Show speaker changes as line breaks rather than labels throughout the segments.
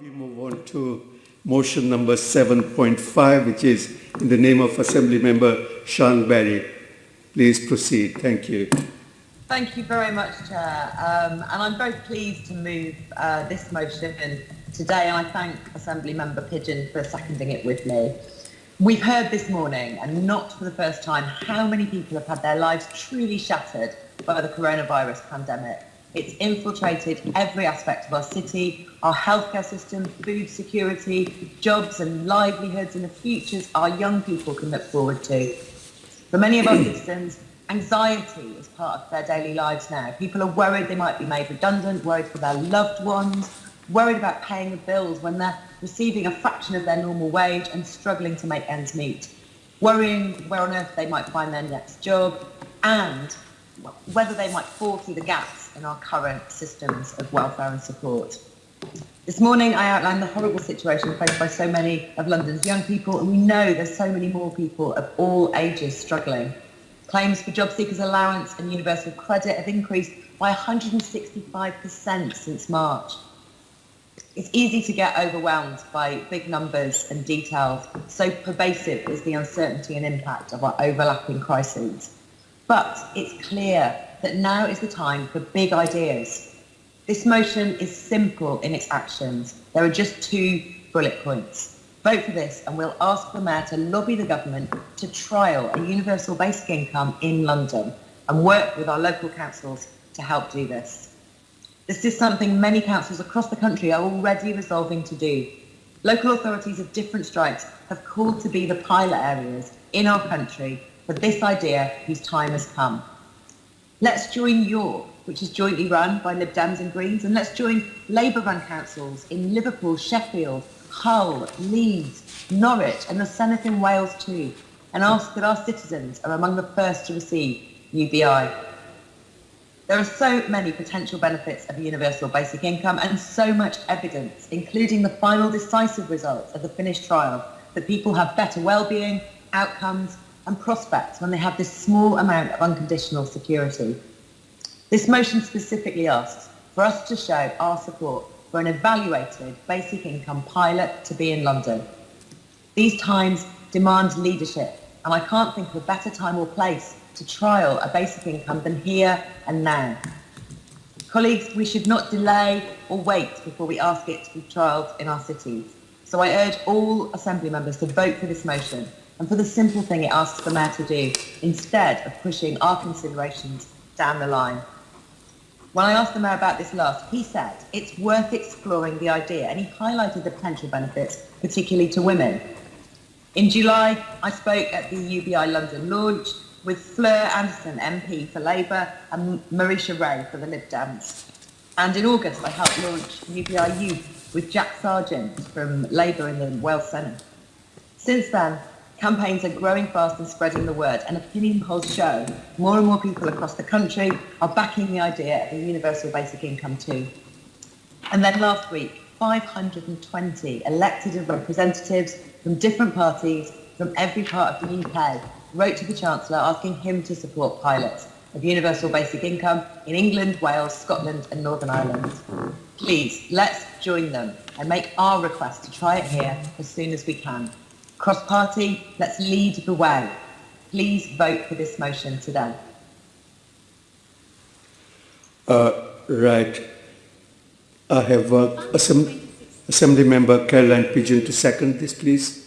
We move on to motion number 7.5, which is in the name of Assembly Member Siân Berry. Please proceed. Thank you.
Thank you very much, Chair. Um, and I'm very pleased to move uh, this motion today, and I thank Assembly Member Pidgeon for seconding it with me. We've heard this morning, and not for the first time, how many people have had their lives truly shattered by the coronavirus pandemic. It's infiltrated every aspect of our city, our healthcare system, food security, jobs and livelihoods and the futures our young people can look forward to. For many of our citizens, anxiety is part of their daily lives now. People are worried they might be made redundant, worried for their loved ones, worried about paying the bills when they're receiving a fraction of their normal wage and struggling to make ends meet, worrying where on earth they might find their next job, and whether they might fall through the gaps in our current systems of welfare and support. This morning I outlined the horrible situation faced by so many of London's young people and we know there's so many more people of all ages struggling. Claims for job seekers allowance and universal credit have increased by 165% since March. It's easy to get overwhelmed by big numbers and details, so pervasive is the uncertainty and impact of our overlapping crises. But it's clear that now is the time for big ideas. This motion is simple in its actions. There are just two bullet points. Vote for this and we'll ask the Mayor to lobby the government to trial a universal basic income in London and work with our local councils to help do this. This is something many councils across the country are already resolving to do. Local authorities of different stripes have called to be the pilot areas in our country for this idea whose time has come. Let's join York, which is jointly run by Lib Dems and Greens, and let's join Labour-run councils in Liverpool, Sheffield, Hull, Leeds, Norwich, and the Senedd in Wales too, and ask that our citizens are among the first to receive UBI. There are so many potential benefits of a universal basic income and so much evidence, including the final decisive results of the finished trial, that people have better well-being, outcomes, and prospects when they have this small amount of unconditional security. This motion specifically asks for us to show our support for an evaluated basic income pilot to be in London. These times demand leadership, and I can't think of a better time or place to trial a basic income than here and now. Colleagues, we should not delay or wait before we ask it to be trialled in our cities. So I urge all Assembly members to vote for this motion and for the simple thing it asks the Mayor to do, instead of pushing our considerations down the line. When I asked the Mayor about this last, he said it's worth exploring the idea, and he highlighted the potential benefits, particularly to women. In July, I spoke at the UBI London launch with Fleur Anderson, MP for Labour, and Marisha Ray for the Lib Dems. And in August, I helped launch UBI Youth with Jack Sargeant from Labour in the Wales Senedd. Since then, Campaigns are growing fast and spreading the word, and opinion polls show more and more people across the country are backing the idea of a universal basic income too. And then last week, 520 elected representatives from different parties from every part of the UK wrote to the Chancellor asking him to support pilots of universal basic income in England, Wales, Scotland and Northern Ireland. Please, let's join them and make our request to try it here as soon as we can. Cross-party, let's lead the way. Please vote for this motion today.
Uh, right. I have uh, Assembly, Assembly Member Caroline Pidgeon to second this, please.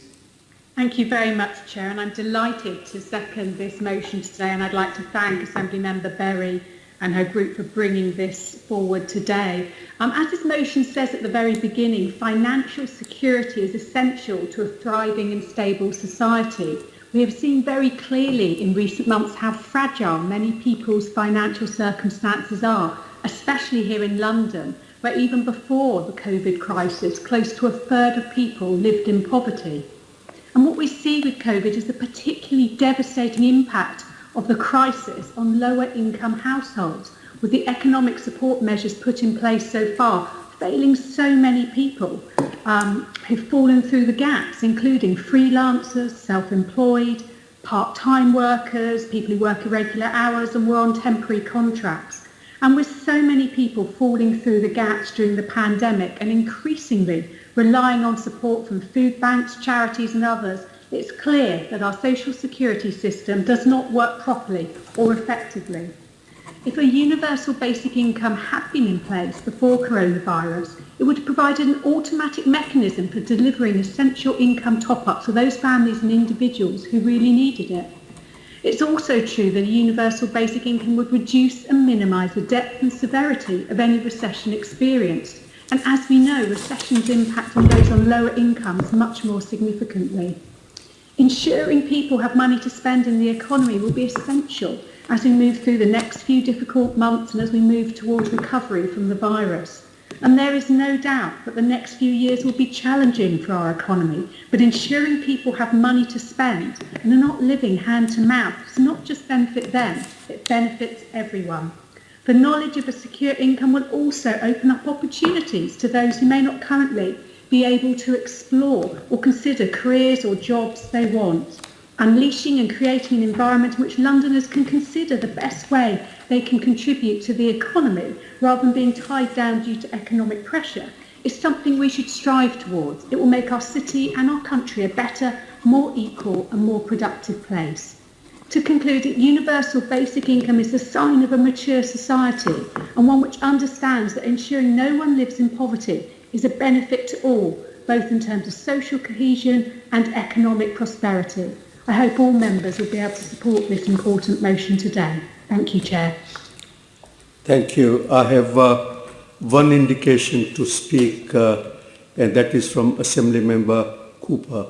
Thank you very much, Chair, and I'm delighted to second this motion today, and I'd like to thank Assembly Member Berry and her group for bringing this forward today. Um, as this motion says at the very beginning, financial security is essential to a thriving and stable society. We have seen very clearly in recent months how fragile many people's financial circumstances are, especially here in London, where even before the COVID crisis, close to a third of people lived in poverty. And what we see with COVID is the particularly devastating impact of the crisis on lower income households, with the economic support measures put in place so far failing so many people um, who've fallen through the gaps, including freelancers, self-employed, part-time workers, people who work irregular hours and were on temporary contracts. And with so many people falling through the gaps during the pandemic and increasingly relying on support from food banks, charities and others, it's clear that our social security system does not work properly or effectively. If a universal basic income had been in place before coronavirus, it would have provided an automatic mechanism for delivering essential income top-ups for those families and individuals who really needed it. It's also true that a universal basic income would reduce and minimise the depth and severity of any recession experienced. And as we know, recessions impact on those on lower incomes much more significantly. Ensuring people have money to spend in the economy will be essential as we move through the next few difficult months and as we move towards recovery from the virus. And there is no doubt that the next few years will be challenging for our economy, but ensuring people have money to spend and are not living hand to mouth does not just benefit them, it benefits everyone. The knowledge of a secure income will also open up opportunities to those who may not currently be able to explore or consider careers or jobs they want unleashing and creating an environment in which Londoners can consider the best way they can contribute to the economy rather than being tied down due to economic pressure is something we should strive towards. It will make our city and our country a better, more equal and more productive place. To conclude, universal basic income is the sign of a mature society and one which understands that ensuring no one lives in poverty is a benefit to all, both in terms of social cohesion and economic prosperity. I hope all members will be able to support this important motion today. Thank you, Chair.
Thank you. I have uh, one indication to speak, uh, and that is from Assembly Member Cooper.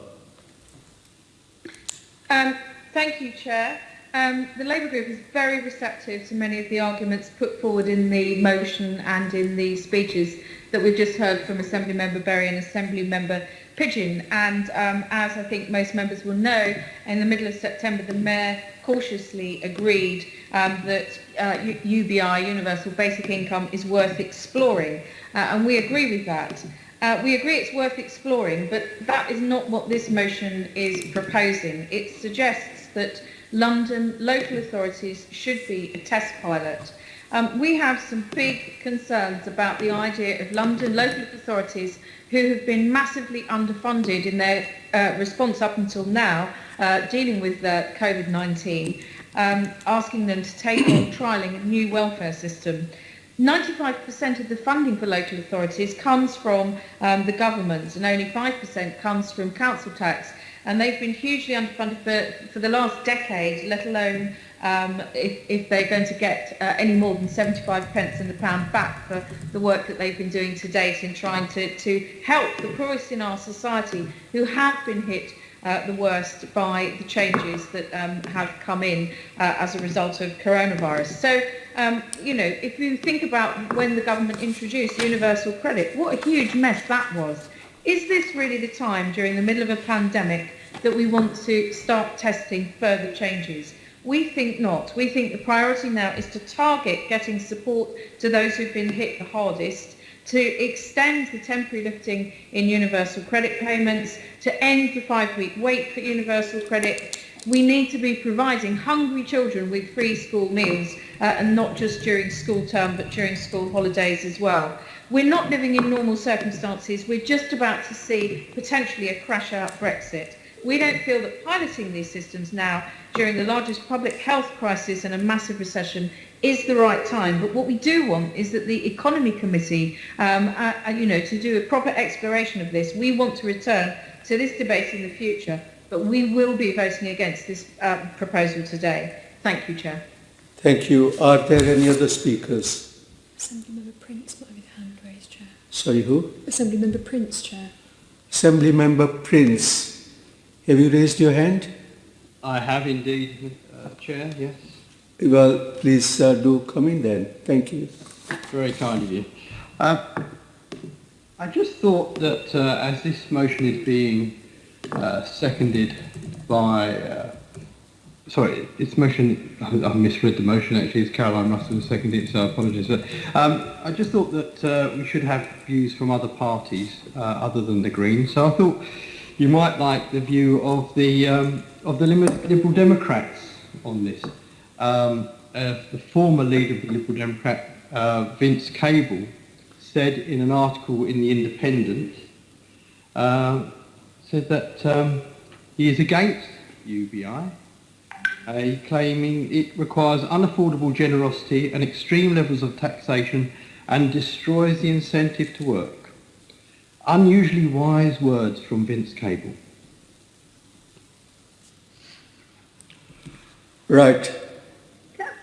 Um, thank you, Chair. Um, the Labour Group is very receptive to many of the arguments put forward in the motion and in the speeches that we've just heard from Assembly Member Berry and Assembly Member Pidgeon. And um, as I think most members will know, in the middle of September, the Mayor cautiously agreed um, that uh, UBI, Universal Basic Income, is worth exploring. Uh, and we agree with that. Uh, we agree it's worth exploring, but that is not what this motion is proposing. It suggests that London local authorities should be a test pilot. Um, we have some big concerns about the idea of London local authorities who have been massively underfunded in their uh, response up until now, uh, dealing with uh, COVID-19, um, asking them to take on trialling a new welfare system. 95% of the funding for local authorities comes from um, the government and only 5% comes from council tax. And they've been hugely underfunded for, for the last decade, let alone um, if, if they're going to get uh, any more than 75 pence in the pound back for the work that they've been doing to date in trying to, to help the poorest in our society who have been hit uh, the worst by the changes that um, have come in uh, as a result of coronavirus. So, um, you know, if you think about when the government introduced universal credit, what a huge mess that was. Is this really the time during the middle of a pandemic that we want to start testing further changes? We think not. We think the priority now is to target getting support to those who've been hit the hardest, to extend the temporary lifting in universal credit payments, to end the five-week wait for universal credit. We need to be providing hungry children with free school meals, uh, and not just during school term, but during school holidays as well. We're not living in normal circumstances. We're just about to see potentially a crash out Brexit. We don't feel that piloting these systems now during the largest public health crisis and a massive recession is the right time. But what we do want is that the Economy Committee, um, uh, uh, you know, to do a proper exploration of this, we want to return to this debate in the future, but we will be voting against this uh, proposal today. Thank you, Chair.
Thank you. Are there any other speakers?
Assemblymember Prince might have his hand raised, Chair.
Sorry, who?
Assemblymember Prince, Chair.
Assemblymember Prince. Have you raised your hand?
I have indeed, uh, Chair, yes.
Well, please uh, do come in then. Thank you.
Very kind of you. Uh, I just thought that uh, as this motion is being uh, seconded by, uh, sorry, this motion, I misread the motion actually, it's Caroline Russell who seconded it, so I apologise. But um, I just thought that uh, we should have views from other parties uh, other than the Greens. So I thought you might like the view of the um, of the Liberal Democrats on this. Um, uh, the former leader of the Liberal Democrat uh, Vince Cable, said in an article in The Independent, uh, said that um, he is against UBI, uh, claiming it requires unaffordable generosity and extreme levels of taxation and destroys the incentive to work. Unusually wise words from Vince Cable.
Right.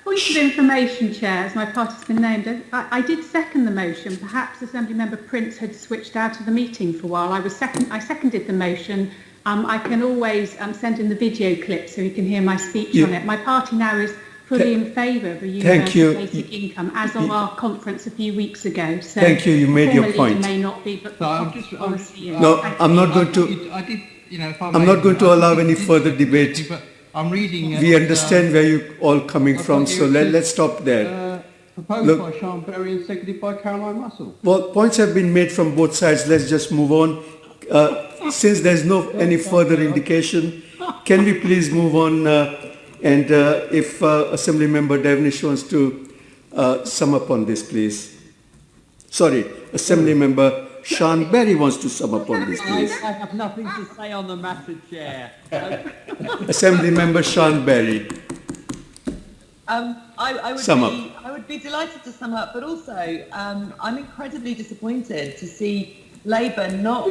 Point of information, Chair, as my party's been named, I, I did second the motion. Perhaps Assembly Member Prince had switched out of the meeting for a while. I was second. I seconded the motion. Um, I can always um, send in the video clip so you can hear my speech
You-
on it. My party now is fully
Th-
in favour of a
Thank
universal
you.
basic income, as of our conference a few weeks ago. So
Thank you. You made your
formally
point.
It may not be, but the
So I'm just, I'm,
policy is.
No, I'm not going
I
to-
I did, you know, if I
I'm not going to allow any further debate.
I'm reading.
We
uh,
understand where you all coming
I've
from, so let, let's stop there.
Uh, proposed
Look-
by Siân Berry and seconded by Caroline Russell.
Well, points have been made from both sides. Let's just move on. Uh, since there's no any further indication, can we please move on? And uh, if uh, Assembly Member Devenish wants to uh, sum up on this, please. Sorry, Assembly Member Siân Berry wants to sum up on this,
I,
please.
I have nothing to say on the matter, Chair.
Assembly Member Siân Berry.
Um, I, I would
Sum
be, I would be delighted to sum up, but also um, I'm incredibly disappointed to see Labour not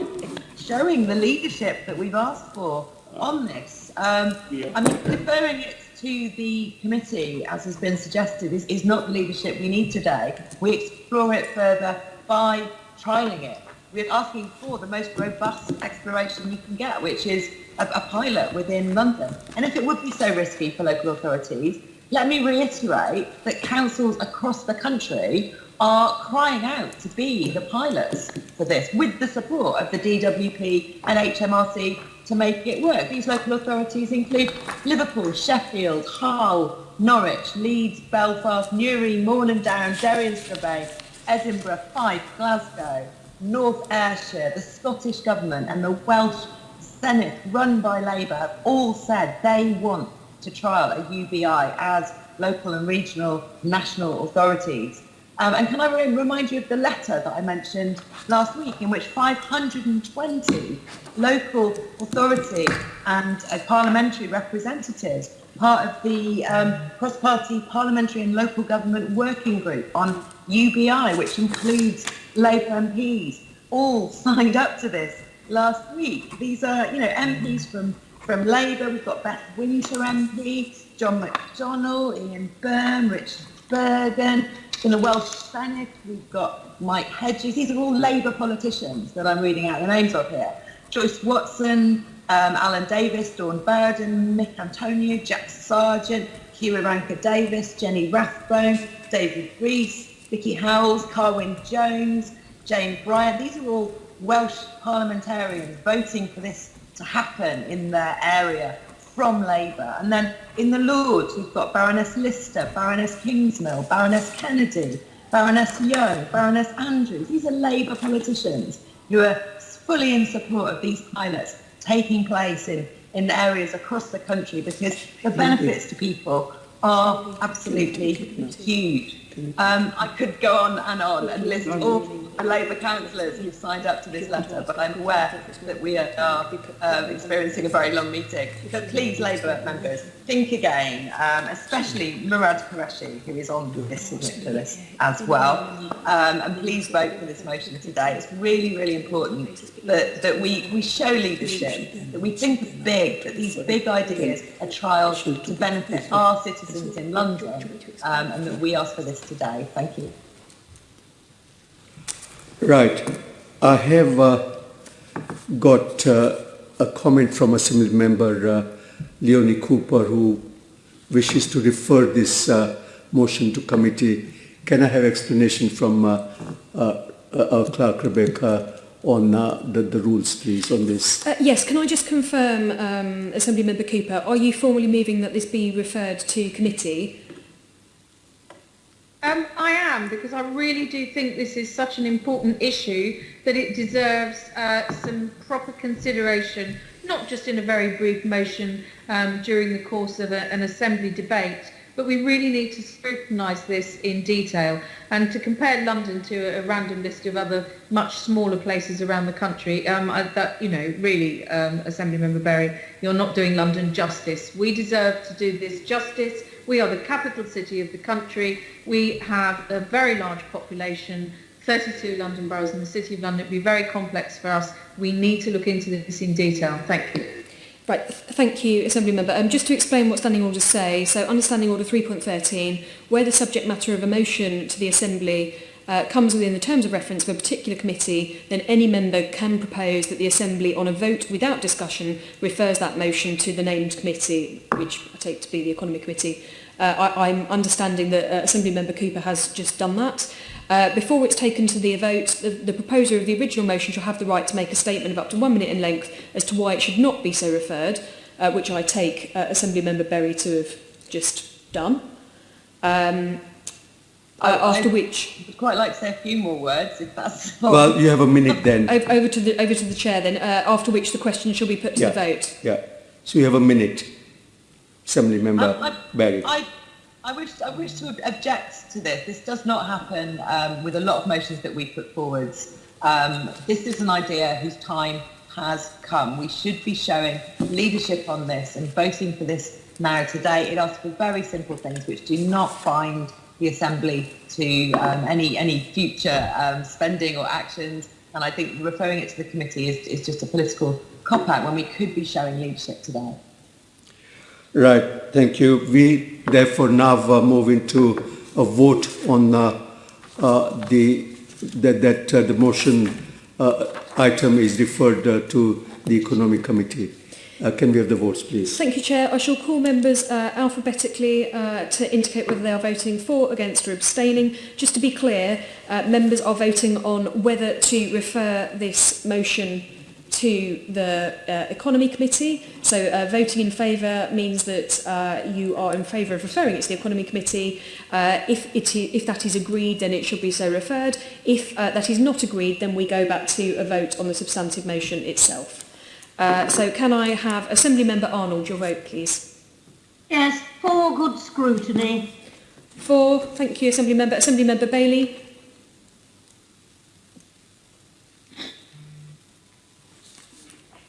showing the leadership that we've asked for on this. Um, I mean, deferring it to the committee, as has been suggested, is, is not the leadership we need today. We explore it further by trialling it. We're asking for the most robust exploration you can get, which is a, a pilot within London. And if it would be so risky for local authorities, let me reiterate that councils across the country are crying out to be the pilots for this, with the support of the DWP and HMRC to make it work. These local authorities include Liverpool, Sheffield, Hull, Norwich, Leeds, Belfast, Newry, Mourne and Down, Derry and Strabane, Edinburgh, Fife, Glasgow, North Ayrshire, the Scottish Government and the Welsh Senate run by Labour have all said they want to trial a UBI as local and regional national authorities. Um, and can I re- remind you of the letter that I mentioned last week in which 520 local authority and uh, parliamentary representatives, part of the um, cross-party parliamentary and local government working group on UBI, which includes Labour MPs, all signed up to this last week. These are, you know, MPs from, from Labour. We've got Beth Winter MP, John McDonnell, Ian Byrne, Richard Burgon. In the Welsh Senate, we've got Mike Hedges. These are all Labour politicians that I'm reading out the names of here. Joyce Watson, um, Alun Davies, Dawn Bowden, Mick Antoniw, Jack Sargeant, Hugh Ranker Davis, Jenny Rathbone, David Rees, Vikki Howells, Carwyn Jones, Jayne Bryant. These are all Welsh parliamentarians voting for this to happen in their area from Labour. And then in the Lords, we've got Baroness Lister, Baroness Kingsmill, Baroness Kennedy, Baroness Young, Baroness Andrews. These are Labour politicians who are fully in support of these pilots taking place in, in areas across the country because the benefits to people are absolutely huge. Um, I could go on and on and list all the Labour councillors who've signed up to this letter, but I'm aware that we are uh, experiencing a very long meeting. So please, Labour members, think again, um, especially Murad Qureshi, who is on this signature list as well. Um, and please vote for this motion today. It's really, really important that, that we, we show leadership, that we think big, that these big ideas are trials to benefit our citizens in London, um, and that we ask for this today. Thank you.
Right. I have uh, got uh, a comment from Assembly Member uh, Leonie Cooper who wishes to refer this uh, motion to committee. Can I have explanation from uh, uh, our clerk Rebecca on uh, the, the rules, please, on this?
Uh, yes, can I just confirm, um, Assembly Member Cooper, are you formally moving that this be referred to committee?
Um, I am, because I really do think this is such an important issue that it deserves uh, some proper consideration, not just in a very brief motion um, during the course of a, an assembly debate, but we really need to scrutinise this in detail and to compare London to a random list of other much smaller places around the country. Um, I, that you know, really, um, Assembly Member Berry, you're not doing London justice. We deserve to do this justice. We are the capital city of the country. We have a very large population. 32 London boroughs in the City of London. It would be very complex for us. We need to look into this in detail. Thank you.
Right, thank you, Assembly Member. Um, just to explain what Standing Orders say, so Understanding Order 3.13, where the subject matter of a motion to the Assembly uh, comes within the terms of reference of a particular committee, then any member can propose that the Assembly, on a vote without discussion, refers that motion to the named committee, which I take to be the Economy Committee. Uh, I, I'm understanding that uh, Assembly Member Cooper has just done that. Uh, before it's taken to the vote, the, the proposer of the original motion shall have the right to make a statement of up to one minute in length as to why it should not be so referred, uh, which I take uh, Assembly Member Berry to have just done. Um,
I, uh,
after
I
which,
I'd quite like to say a few more words, if that's.
Well, you have a minute then.
over, over to the over to the chair then. Uh, after which, the question shall be put to
yeah,
the vote.
Yeah. So you have a minute, Assembly Member
um, I,
Berry.
I, I wish I wish to object to this. This does not happen um, with a lot of motions that we put forwards. Um, this is an idea whose time has come. We should be showing leadership on this and voting for this now today. It asks for very simple things which do not bind the Assembly to um, any any future um, spending or actions. And I think referring it to the committee is, is just a political cop out when we could be showing leadership today.
Right, thank you. We therefore now move into a vote on uh, uh, the that, that uh, the motion item is referred to the Economic Committee. Uh, can we have the votes, please?
Thank you, Chair. I shall call members uh, alphabetically uh, to indicate whether they are voting for, against or abstaining. Just to be clear, members are voting on whether to refer this motion to the uh, Economy Committee. So uh, voting in favour means that uh, you are in favour of referring it to the Economy Committee. Uh, if, it if that is agreed, then it should be so referred. If uh, that is not agreed, then we go back to a vote on the substantive motion itself. Uh, so can I have Assembly Member Arnold, your vote please?
Yes, for good scrutiny.
Four, thank you Assembly Member. Assembly Member Bailey?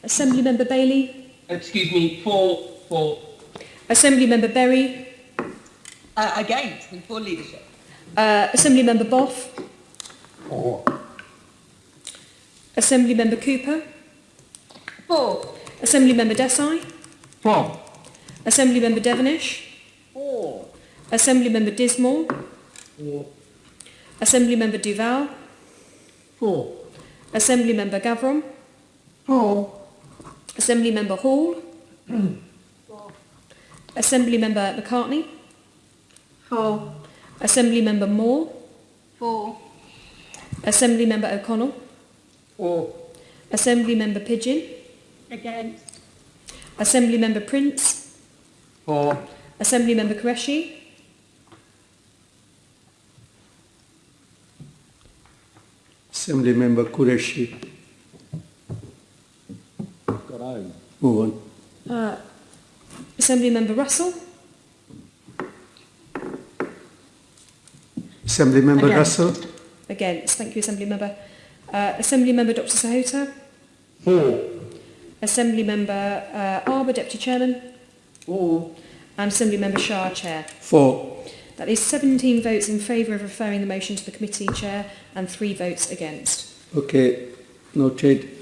Assembly Member Bailey?
Excuse me, for, for,
Assembly Member Berry?
Uh, against and for leadership.
Uh, Assembly Member Boff? Assembly Member Cooper?
For.
Assembly Member Desai?
For.
Assembly Member Devenish?
For.
Assembly Member Dismore? Assembly Member Duvall?
For.
Assembly Member Gavron?
For.
Assembly Member Hall? Assembly Member McCartney?
For.
Assembly Member Moore?
For.
Assembly Member O'Connell?
for,
Assembly Member Pidgeon?
Against.
Assembly Member Prince?
For.
Assembly Member Qureshi?
Assembly Member Qureshi.
got home.
Move on.
Uh, Assembly Member Russell?
Assembly Member
Against.
Russell.
Against. Thank you, Assembly Member. Uh, Assembly Member Dr Sahota?
For,
Assembly Member uh, Arbour, Deputy Chairman?
for,
And Assembly Member Shah, Chair.
Four.
That is 17 votes in favour of referring the motion to the committee, Chair, and three votes against.
Okay, noted.